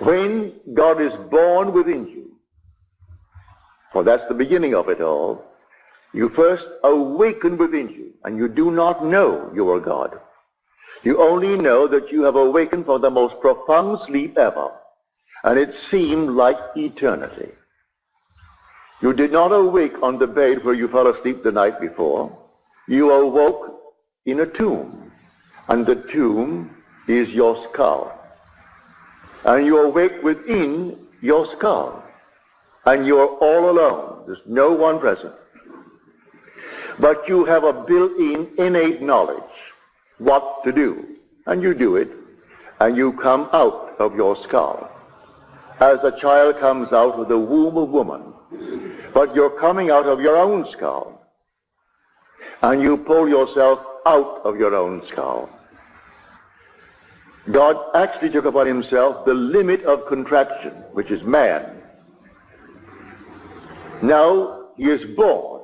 When God is born within you, for that's the beginning of it all, you first awaken within you, and you do not know you are God. You only know that you have awakened from the most profound sleep ever, and it seemed like eternity. You did not awake on the bed where you fell asleep the night before. You awoke in a tomb, and the tomb is your skull. And you awake within your skull, and you're all alone. There's no one present. But you have a built-in innate knowledge what to do. And you do it, and you come out of your skull. As a child comes out of the womb of woman, but you're coming out of your own skull. And you pull yourself out of your own skull. God actually took upon himself the limit of contraction, which is man. Now he is born,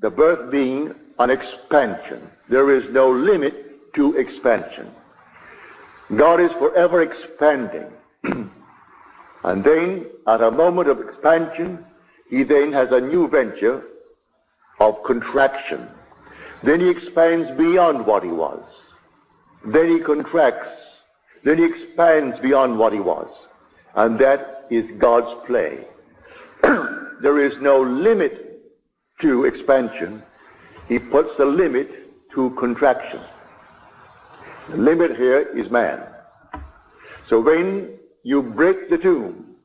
the birth being an expansion. There is no limit to expansion. God is forever expanding. and then, at a moment of expansion, he then has a new venture of contraction. Then he expands beyond what he was. Then he contracts. Then he expands beyond what he was. And that is God's play. there is no limit to expansion. He puts a limit to contraction. The limit here is man. So when you break the tomb,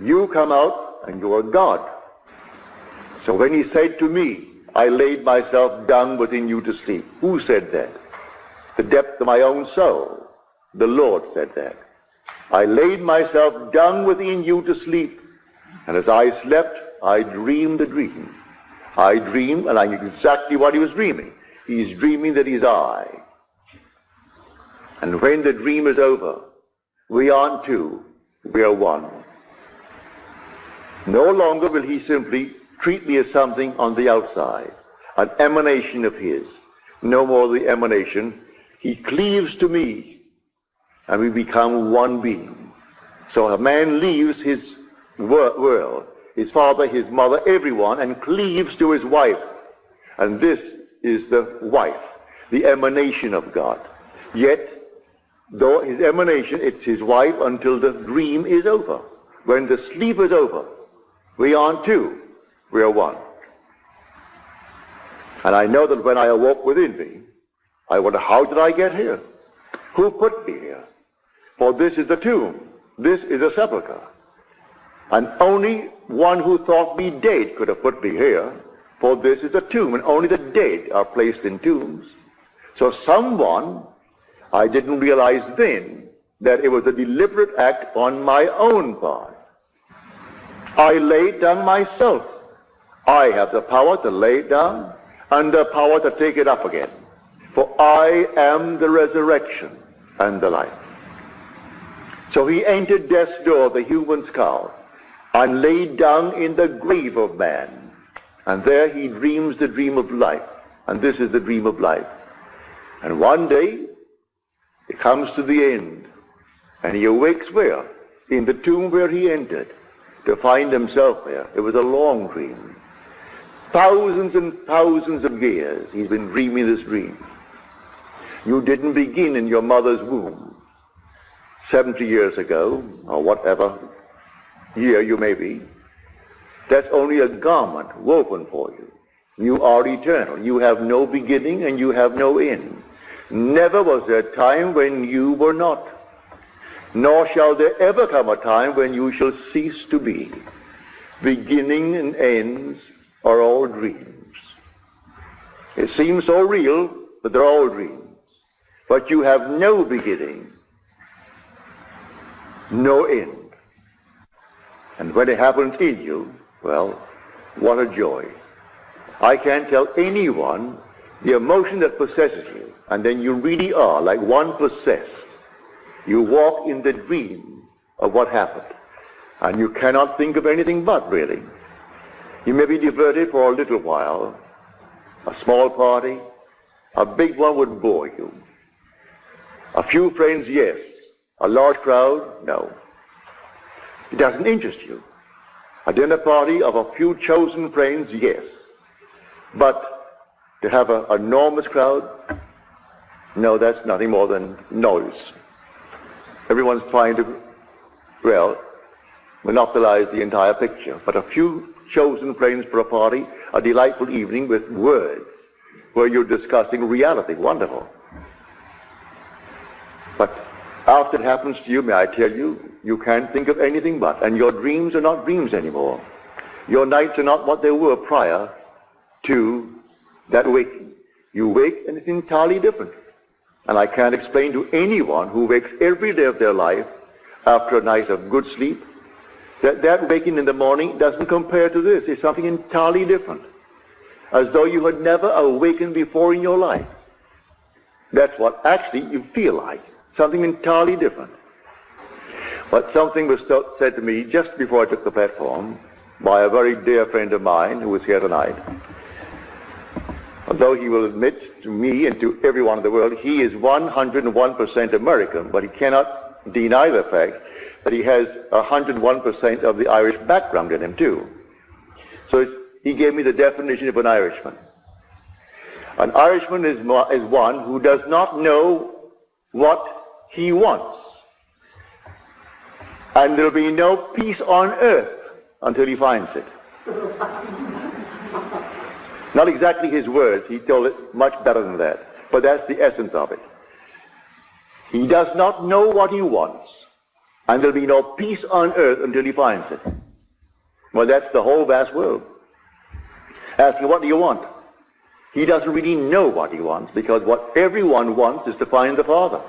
you come out and you are God. So when he said to me, I laid myself down within you to sleep, who said that? The depth of my own soul. The Lord said that. I laid myself down within you to sleep, and as I slept, I dreamed a dream. I dreamed, and I knew exactly what he was dreaming. He's dreaming that he's I. And when the dream is over, we aren't two, we are one. No longer will he simply treat me as something on the outside, an emanation of his. No more the emanation. He cleaves to me, and we become one being. So a man leaves his world, his father, his mother, everyone, and cleaves to his wife. And this is the wife, the emanation of God. Yet, though his emanation, it's his wife until the dream is over. When the sleep is over, we aren't two. We are one. And I know that when I awoke within me, I wonder, how did I get here? Who put me here? For this is a tomb. This is a sepulchre. And only one who thought me dead could have put me here. For this is a tomb, and only the dead are placed in tombs. So someone, I didn't realize then, that it was a deliberate act on my own part I lay down myself. I have the power to lay it down and the power to take it up again. For I am the resurrection and the life. So he entered death's door, the human skull, and laid down in the grave of man. And there he dreams the dream of life. And this is the dream of life. And one day, it comes to the end. And he awakes where? In the tomb where he entered to find himself there. It was a long dream. Thousands and thousands of years he's been dreaming this dream. You didn't begin in your mother's womb 70 years ago, or whatever year you may be. That's only a garment woven for you. You are eternal. You have no beginning and you have no end. Never was there a time when you were not nor shall there ever come a time when you shall cease to be. Beginning and ends are all dreams. It seems so real, but they're all dreams. But you have no beginning, no end. And when it happens in you, well, what a joy. I can't tell anyone the emotion that possesses you, and then you really are like one possessed you walk in the dream of what happened. And you cannot think of anything but, really. You may be diverted for a little while. A small party. A big one would bore you. A few friends, yes. A large crowd, no. It doesn't interest you. A dinner party of a few chosen friends, yes. But to have an enormous crowd, no, that's nothing more than noise. Everyone's trying to, well, monopolize the entire picture. But a few chosen friends for a party, a delightful evening with words, where you're discussing reality. Wonderful. After it happens to you, may I tell you, you can't think of anything but, and your dreams are not dreams anymore. Your nights are not what they were prior to that waking. You wake and it's entirely different. And I can't explain to anyone who wakes every day of their life after a night of good sleep that that waking in the morning doesn't compare to this. It's something entirely different. As though you had never awakened before in your life. That's what actually you feel like. Something entirely different. But something was said to me just before I took the platform by a very dear friend of mine who was here tonight. Although he will admit to me and to everyone in the world he is 101% American, but he cannot deny the fact that he has 101% of the Irish background in him too. So he gave me the definition of an Irishman. An Irishman is, is one who does not know what he wants. And there'll be no peace on earth until he finds it. Not exactly his words. He told it much better than that. But that's the essence of it. He does not know what he wants. And there'll be no peace on earth until he finds it. Well, that's the whole vast world. Asking, what do you want? He doesn't really know what he wants because what everyone wants is to find the Father.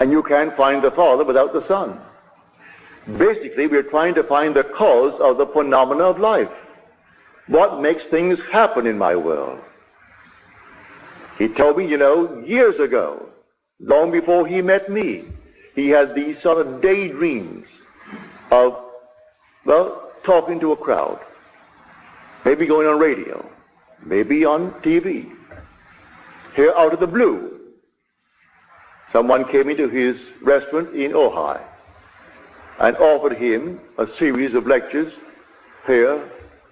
And you can't find the Father without the Son. Basically, we're trying to find the cause of the phenomena of life. What makes things happen in my world? He told me, you know, years ago, long before he met me, he had these sort of daydreams of, well, talking to a crowd, maybe going on radio, maybe on TV. Here out of the blue, someone came into his restaurant in Ojai and offered him a series of lectures here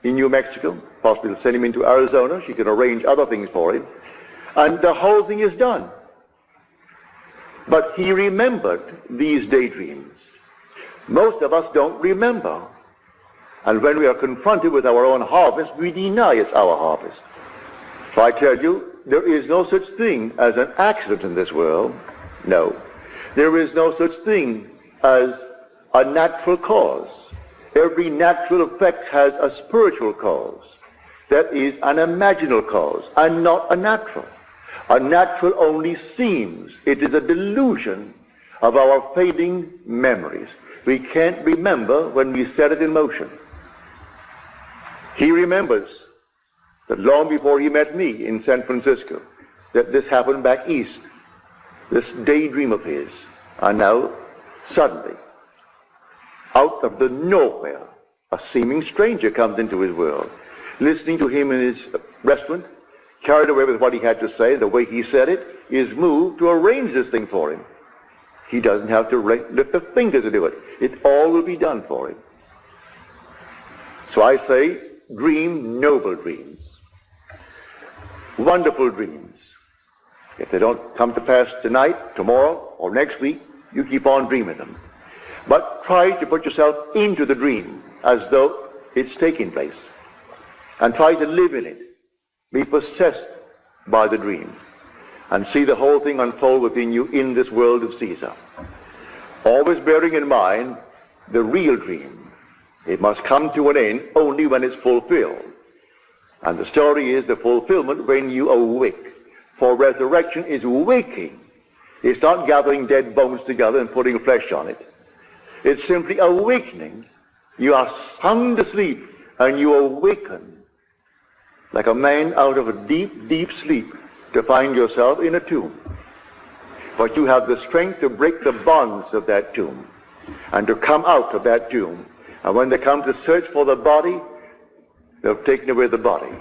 in New Mexico, possibly send him into Arizona. She can arrange other things for him. And the whole thing is done. But he remembered these daydreams. Most of us don't remember. And when we are confronted with our own harvest, we deny it's our harvest. So I tell you, there is no such thing as an accident in this world. No. There is no such thing as a natural cause. Every natural effect has a spiritual cause. That is an imaginal cause and not a natural. A natural only seems. It is a delusion of our fading memories. We can't remember when we set it in motion. He remembers that long before he met me in San Francisco, that this happened back east, this daydream of his. And now, suddenly, out of the nowhere, a seeming stranger comes into his world. Listening to him in his restaurant, carried away with what he had to say, the way he said it, is moved to arrange this thing for him. He doesn't have to lift a finger to do it. It all will be done for him. So I say, dream noble dreams. Wonderful dreams. If they don't come to pass tonight, tomorrow, or next week, you keep on dreaming them. But try to put yourself into the dream as though it's taking place. And try to live in it. Be possessed by the dream. And see the whole thing unfold within you in this world of Caesar. Always bearing in mind the real dream. It must come to an end only when it's fulfilled. And the story is the fulfillment when you awake. For resurrection is waking. It's not gathering dead bones together and putting flesh on it. It's simply awakening. You are sound asleep and you awaken like a man out of a deep, deep sleep to find yourself in a tomb. But you have the strength to break the bonds of that tomb and to come out of that tomb. And when they come to search for the body, they've taken away the body.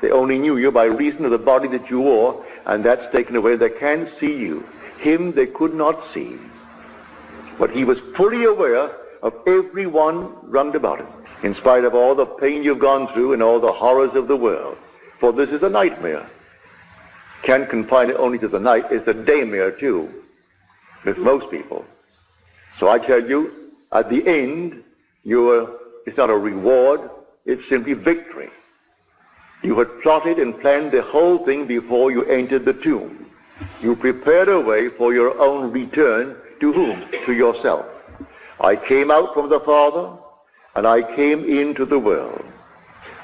They only knew you by reason of the body that you wore, and that's taken away. They can't see you. Him they could not see. But he was fully aware of everyone round about him, in spite of all the pain you've gone through and all the horrors of the world. For this is a nightmare. Can't confine it only to the night. It's a daymare too, with most people. So I tell you, at the end, you're, it's not a reward, it's simply victory. You had plotted and planned the whole thing before you entered the tomb. You prepared a way for your own return to whom? To yourself. I came out from the Father, and I came into the world.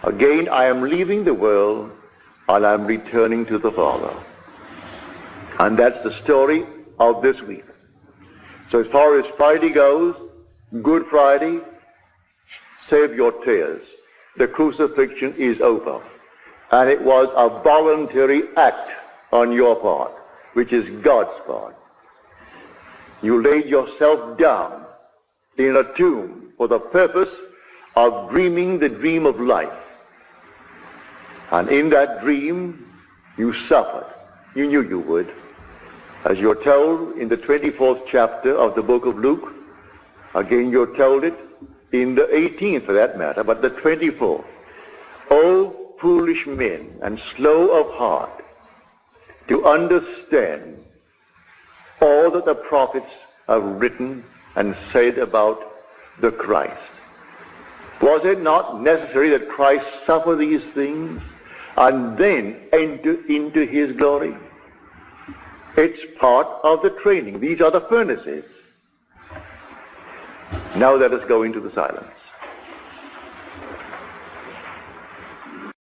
Again, I am leaving the world, and I'm returning to the Father. And that's the story of this week. So as far as Friday goes, Good Friday, save your tears. The crucifixion is over. And it was a voluntary act on your part, which is God's part. You laid yourself down in a tomb for the purpose of dreaming the dream of life. And in that dream, you suffered. You knew you would. As you're told in the 24th chapter of the book of Luke, again you're told it in the 18th for that matter, but the 24th. O foolish men and slow of heart to understand all that the prophets have written and said about the Christ. Was it not necessary that Christ suffer these things and then enter into his glory? It's part of the training. These are the furnaces. Now let us go into the silence.